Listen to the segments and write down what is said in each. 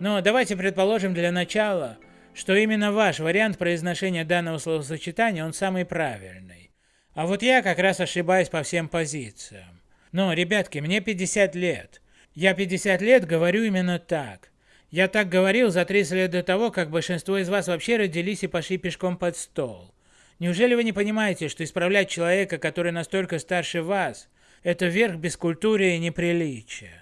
Но давайте предположим для начала, что именно ваш вариант произношения данного словосочетания, он самый правильный. А вот я как раз ошибаюсь по всем позициям. Но, ребятки, мне 50 лет. Я 50 лет говорю именно так. Я так говорил за 30 лет до того, как большинство из вас вообще родились и пошли пешком под стол. Неужели вы не понимаете, что исправлять человека, который настолько старше вас, это верх бескультурия и неприличия?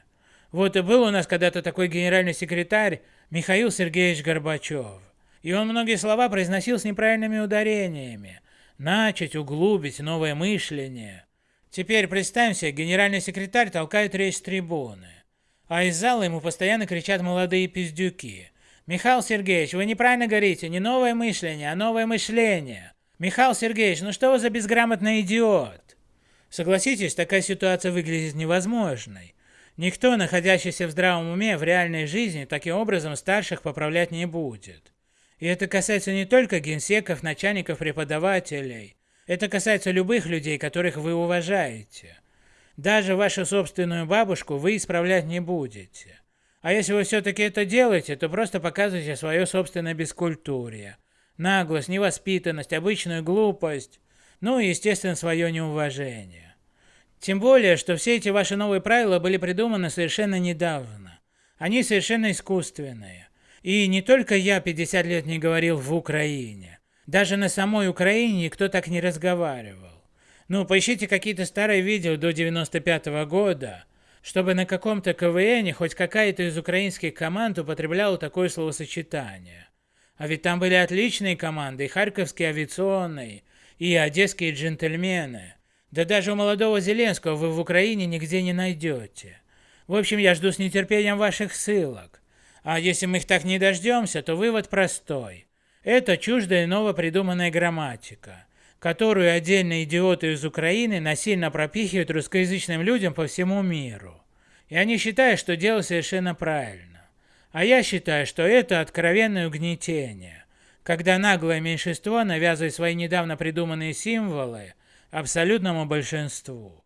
Вот и был у нас когда-то такой генеральный секретарь Михаил Сергеевич Горбачев. И он многие слова произносил с неправильными ударениями. Начать, углубить, новое мышление. Теперь представьте, генеральный секретарь толкает речь с трибуны. А из зала ему постоянно кричат молодые пиздюки. «Михаил Сергеевич, вы неправильно говорите, не новое мышление, а новое мышление. Михаил Сергеевич, ну что вы за безграмотный идиот?» Согласитесь, такая ситуация выглядит невозможной. Никто, находящийся в здравом уме в реальной жизни, таким образом старших поправлять не будет. И это касается не только генсеков, начальников, преподавателей. Это касается любых людей, которых вы уважаете. Даже вашу собственную бабушку вы исправлять не будете. А если вы все-таки это делаете, то просто показываете свое собственное бескультурие. Наглость, невоспитанность, обычную глупость, ну и, естественно, свое неуважение. Тем более, что все эти ваши новые правила были придуманы совершенно недавно. Они совершенно искусственные. И не только я 50 лет не говорил в Украине. Даже на самой Украине никто так не разговаривал. Ну, поищите какие-то старые видео до 95 -го года, чтобы на каком-то КВН хоть какая-то из украинских команд употребляла такое словосочетание. А ведь там были отличные команды, и Харьковский авиационный, и одесские джентльмены. Да даже у молодого Зеленского вы в Украине нигде не найдете. В общем, я жду с нетерпением ваших ссылок. А если мы их так не дождемся, то вывод простой. Это чуждая новопридуманная грамматика которую отдельные идиоты из Украины насильно пропихивают русскоязычным людям по всему миру. И они считают, что дело совершенно правильно. А я считаю, что это откровенное угнетение, когда наглое меньшинство навязывает свои недавно придуманные символы абсолютному большинству.